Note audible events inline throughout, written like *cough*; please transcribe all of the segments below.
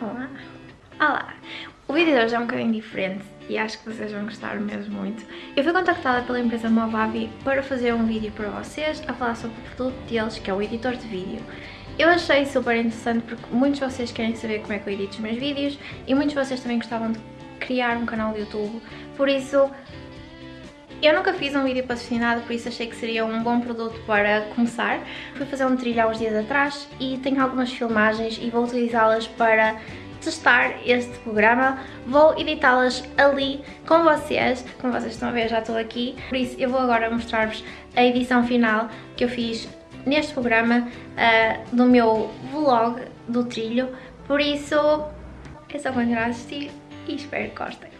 Olá! Olá! O vídeo de hoje é um bocadinho diferente e acho que vocês vão gostar mesmo muito. Eu fui contactada pela empresa Movavi para fazer um vídeo para vocês a falar sobre o produto deles, que é o editor de vídeo. Eu achei super interessante porque muitos de vocês querem saber como é que eu edito os meus vídeos e muitos de vocês também gostavam de criar um canal de YouTube, por isso eu nunca fiz um vídeo patrocinado, por isso achei que seria um bom produto para começar. Fui fazer um trilho há uns dias atrás e tenho algumas filmagens e vou utilizá-las para testar este programa. Vou editá-las ali com vocês, como vocês estão a ver já estou aqui. Por isso eu vou agora mostrar-vos a edição final que eu fiz neste programa uh, do meu vlog do trilho. Por isso é só continuar a assistir e espero que gostem.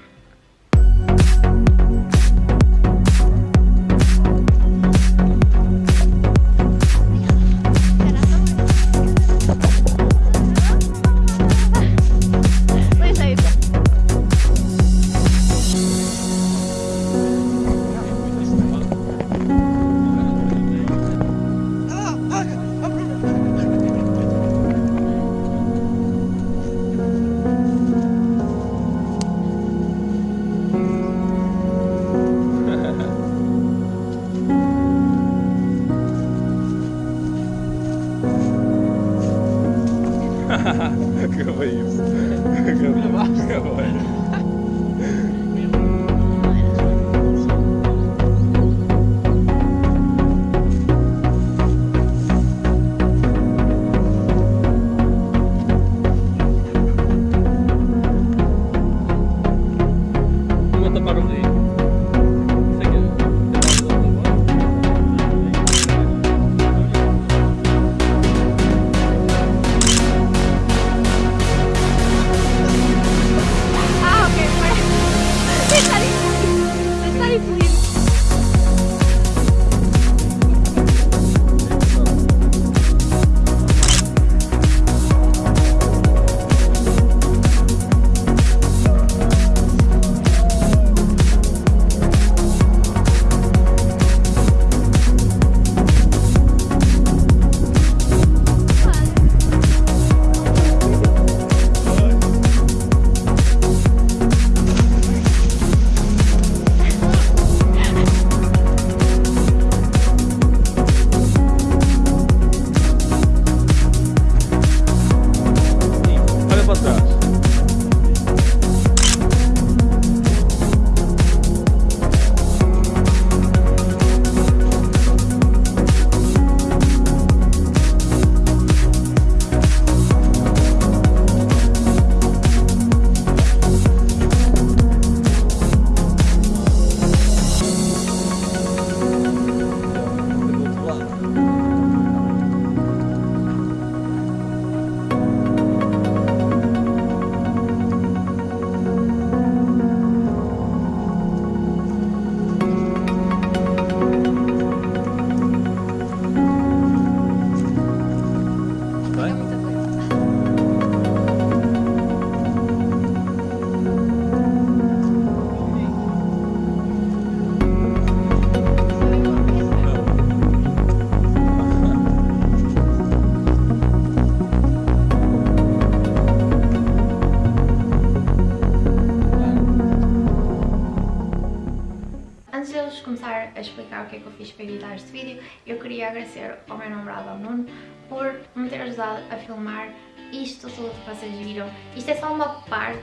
Que eu fiz para editar este vídeo, eu queria agradecer ao meu namorado, ao Nuno, por me ter ajudado a filmar isto tudo que vocês viram. Isto é só uma parte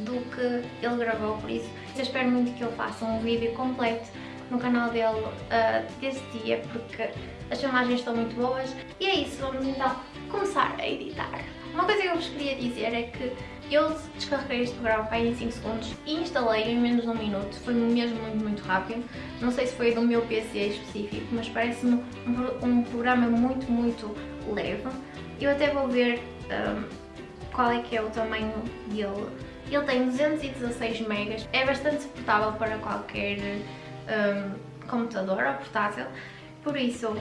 do que ele gravou, por isso eu espero muito que ele faça um vídeo completo no canal dele uh, desse dia, porque as filmagens estão muito boas. E é isso, vamos então começar a editar. Uma coisa que eu vos queria dizer é que eu descarreguei este programa em 5 segundos e instalei em menos de um minuto, foi mesmo muito, muito rápido. Não sei se foi do meu PC específico, mas parece-me um, um, programa muito, muito leve. Eu até vou ver um, qual é que é o tamanho dele. Ele tem 216 megas, é bastante suportável para qualquer um, computador ou portátil, por isso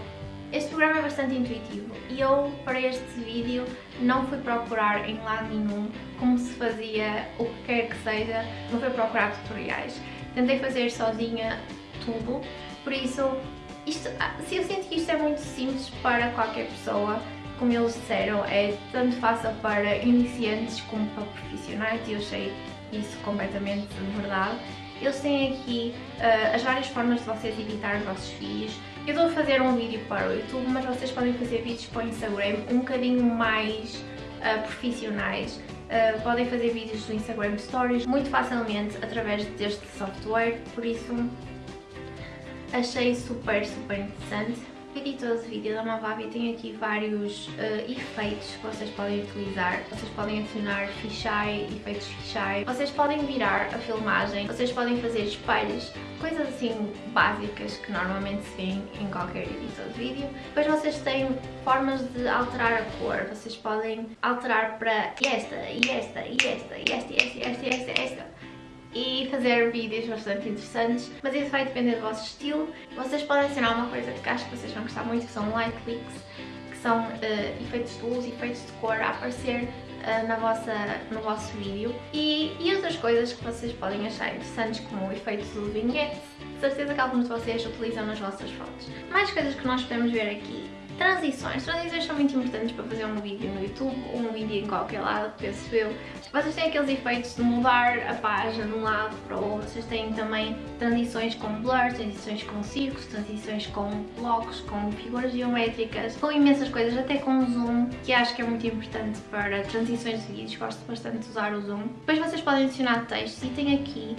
este programa é bastante intuitivo e eu, para este vídeo, não fui procurar em lado nenhum como se fazia o que quer que seja, não fui procurar tutoriais. Tentei fazer sozinha tudo, por isso, isto, ah, se eu sinto que isto é muito simples para qualquer pessoa, como eles disseram, é tanto fácil para iniciantes como para profissionais e eu achei isso completamente verdade. Eles têm aqui uh, as várias formas de vocês editar os vossos vídeos. Eu estou a fazer um vídeo para o YouTube, mas vocês podem fazer vídeos para o Instagram um bocadinho mais uh, profissionais. Uh, podem fazer vídeos do Instagram Stories muito facilmente através deste software, por isso achei super, super interessante editor de vídeo da Movavi tem aqui vários uh, efeitos que vocês podem utilizar. Vocês podem adicionar fisheye, efeitos fisheye. Vocês podem virar a filmagem. Vocês podem fazer espelhos. Coisas assim básicas que normalmente se vêem em qualquer editor de vídeo. Depois vocês têm formas de alterar a cor. Vocês podem alterar para esta, e esta, e esta, e esta, e esta, e esta, e esta, e esta e fazer vídeos bastante interessantes, mas isso vai depender do vosso estilo. Vocês podem adicionar uma coisa que acho que vocês vão gostar muito, que são light clicks, que são uh, efeitos de luz, efeitos de cor a aparecer uh, na vossa, no vosso vídeo e, e outras coisas que vocês podem achar interessantes, como o efeito do vinhete, certeza que alguns de vocês utilizam nas vossas fotos. Mais coisas que nós podemos ver aqui Transições. Transições são muito importantes para fazer um vídeo no YouTube ou um vídeo em qualquer lado, penso eu. Vocês têm aqueles efeitos de mudar a página de um lado para o outro. Vocês têm também transições com blur, transições com círculos, transições com blocos, com figuras geométricas, com imensas coisas, até com zoom, que acho que é muito importante para transições de vídeos. Gosto bastante de usar o zoom. Depois vocês podem adicionar textos e tem aqui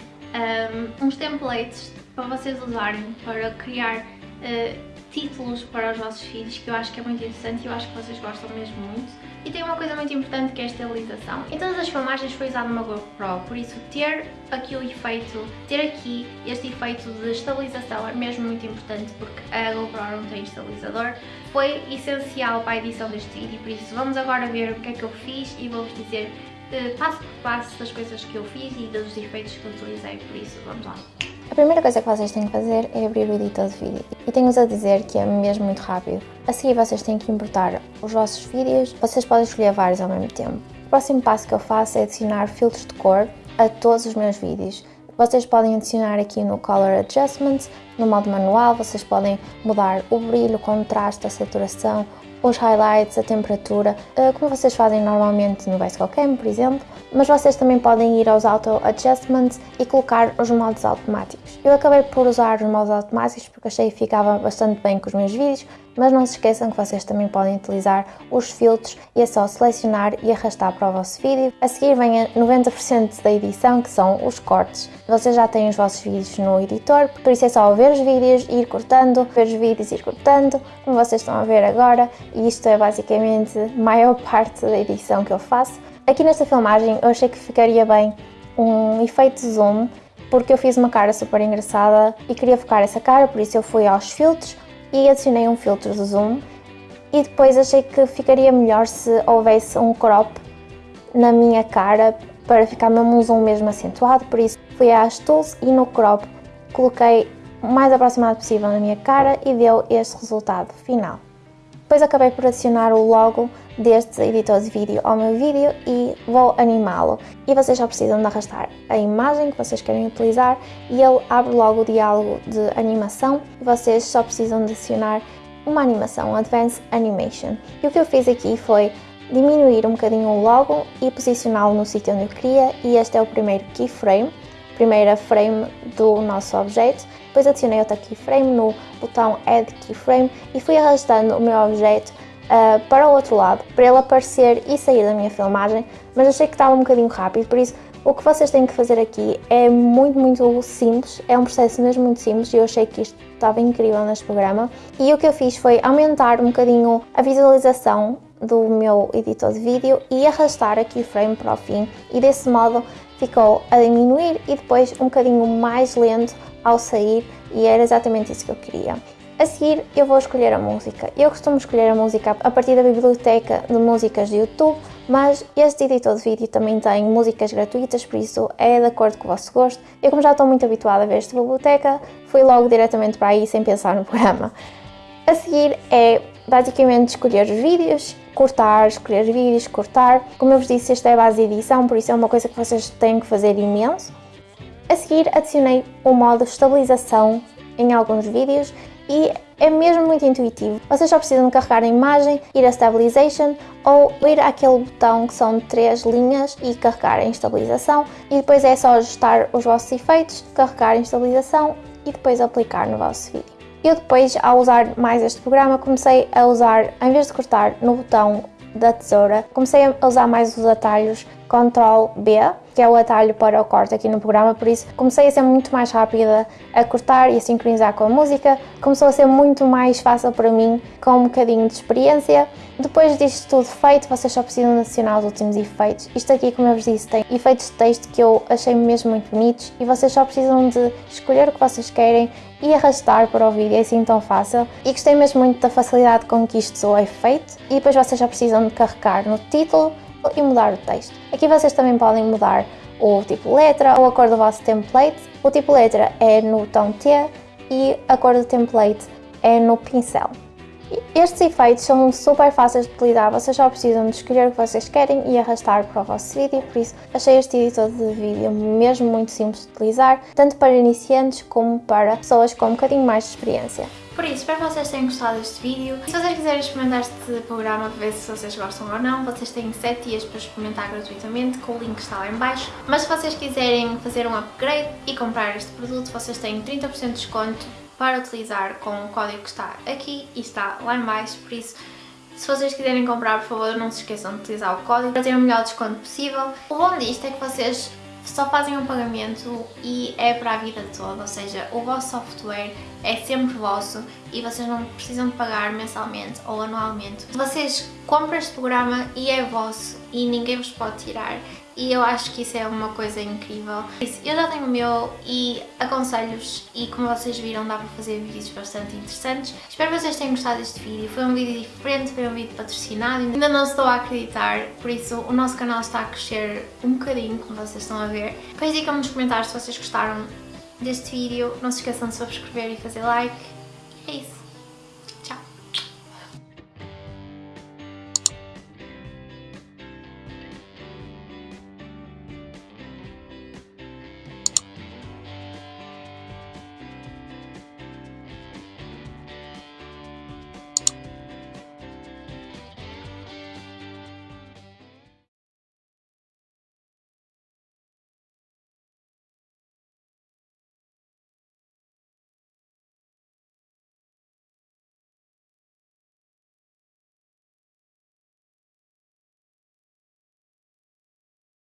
um, uns templates para vocês usarem para criar uh, títulos para os vossos vídeos que eu acho que é muito interessante e eu acho que vocês gostam mesmo muito. E tem uma coisa muito importante que é a estabilização. Em todas as filmagens foi usado uma GoPro, por isso ter aqui o efeito, ter aqui este efeito de estabilização é mesmo muito importante porque a GoPro não tem estabilizador. Foi essencial para a edição deste vídeo, por isso vamos agora ver o que é que eu fiz e vou-vos dizer eh, passo por passo das coisas que eu fiz e dos efeitos que utilizei, por isso vamos lá. A primeira coisa que vocês têm que fazer é abrir o editor de vídeo e tenho-vos a dizer que é mesmo muito rápido. A seguir vocês têm que importar os vossos vídeos, vocês podem escolher vários ao mesmo tempo. O próximo passo que eu faço é adicionar filtros de cor a todos os meus vídeos. Vocês podem adicionar aqui no Color Adjustments, no modo manual, vocês podem mudar o brilho, o contraste, a saturação, os highlights, a temperatura, eh, como vocês fazem normalmente no Bicycle Cam, por exemplo, mas vocês também podem ir aos Auto Adjustments e colocar os modos automáticos. Eu acabei por usar os modos automáticos porque achei que ficava bastante bem com os meus vídeos, mas não se esqueçam que vocês também podem utilizar os filtros e é só selecionar e arrastar para o vosso vídeo. A seguir vem a 90% da edição, que são os cortes. Vocês já têm os vossos vídeos no editor, por isso é só ver os vídeos, ir cortando, ver os vídeos e ir cortando, como vocês estão a ver agora, e isto é basicamente a maior *laughs* parte da edição que eu faço. Aqui nesta filmagem eu achei que ficaria bem um efeito zoom, porque eu fiz uma cara super engraçada e queria focar essa cara, por isso eu fui aos filtros, e adicionei um filtro de zoom e depois achei que ficaria melhor se houvesse um crop na minha cara para ficar mesmo um zoom mesmo acentuado, por isso fui às tools e no crop coloquei o mais aproximado possível na minha cara e deu este resultado final. Depois acabei por adicionar o logo deste editor de vídeo ao meu vídeo e vou animá-lo. E vocês só precisam de arrastar a imagem que vocês querem utilizar e ele abre logo o diálogo de animação e vocês só precisam de adicionar uma animação, Advanced Animation. E o que eu fiz aqui foi diminuir um bocadinho o logo e posicioná-lo no sítio onde eu queria e este é o primeiro keyframe, primeira frame do nosso objeto depois adicionei outra keyframe no botão Add Keyframe e fui arrastando o meu objeto uh, para o outro lado, para ele aparecer e sair da minha filmagem, mas achei que estava um bocadinho rápido, por isso o que vocês têm que fazer aqui é muito, muito simples, é um processo mesmo muito simples e eu achei que isto estava incrível neste programa. E o que eu fiz foi aumentar um bocadinho a visualização do meu editor de vídeo e arrastar a keyframe para o fim e desse modo ficou a diminuir e depois um bocadinho mais lento ao sair e era exatamente isso que eu queria. A seguir eu vou escolher a música. Eu costumo escolher a música a partir da biblioteca de músicas de YouTube, mas este editor de vídeo também tem músicas gratuitas, por isso é de acordo com o vosso gosto. Eu como já estou muito habituada a ver esta biblioteca, fui logo diretamente para aí sem pensar no programa. A seguir é basicamente escolher os vídeos, cortar, escolher os vídeos, cortar. Como eu vos disse, esta é a base de edição, por isso é uma coisa que vocês têm que fazer imenso. A seguir adicionei o modo estabilização em alguns vídeos e É mesmo muito intuitivo. Vocês só precisam carregar a imagem, ir a Stabilization ou ir àquele botão que são três linhas e carregar em estabilização e depois é só ajustar os vossos efeitos, carregar em estabilização e depois aplicar no vosso vídeo. Eu depois, ao usar mais este programa, comecei a usar, em vez de cortar no botão da tesoura, comecei a usar mais os atalhos Ctrl B, que é o atalho para o corte aqui no programa, por isso comecei a ser muito mais rápida a cortar e a sincronizar com a música, começou a ser muito mais fácil para mim, com um bocadinho de experiência. Depois disto tudo feito, vocês só precisam adicionar os últimos efeitos. Isto aqui, como eu vos disse, tem efeitos de texto que eu achei mesmo muito bonitos e vocês só precisam de escolher o que vocês querem e arrastar para o vídeo, é assim tão fácil. E gostei mesmo muito da facilidade com que isto é feito. E depois vocês já precisam de carregar no título e mudar o texto. Aqui vocês também podem mudar o tipo letra ou a cor do vosso template. O tipo letra é no tom T e a cor do template é no pincel. Estes efeitos são super fáceis de utilizar, vocês só precisam de escolher o que vocês querem e arrastar para o vosso vídeo, por isso achei este editor de vídeo mesmo muito simples de utilizar, tanto para iniciantes como para pessoas com um bocadinho mais de experiência. Por isso, espero que vocês tenham gostado deste vídeo. Se vocês quiserem experimentar este programa para ver se vocês gostam ou não, vocês têm 7 dias para experimentar gratuitamente, com o link que está lá em baixo. Mas se vocês quiserem fazer um upgrade e comprar este produto, vocês têm 30% de desconto para utilizar com o código que está aqui e está lá em baixo, por isso se vocês quiserem comprar, por favor, não se esqueçam de utilizar o código para ter o melhor desconto possível. O bom disto é que vocês só fazem um pagamento e é para a vida toda, ou seja, o vosso software é sempre vosso e vocês não precisam de pagar mensalmente ou anualmente. Vocês compram este programa e é vosso e ninguém vos pode tirar e eu acho que isso é uma coisa incrível. Eu já tenho o meu e aconselho-vos e como vocês viram dá para fazer vídeos bastante interessantes. Espero que vocês tenham gostado deste vídeo, foi um vídeo diferente, foi um vídeo patrocinado, ainda não estou a acreditar, por isso o nosso canal está a crescer um bocadinho, como vocês estão a ver. Depois digam-me nos comentários se vocês gostaram deste vídeo, não se esqueçam de subscrever e fazer like. É isso.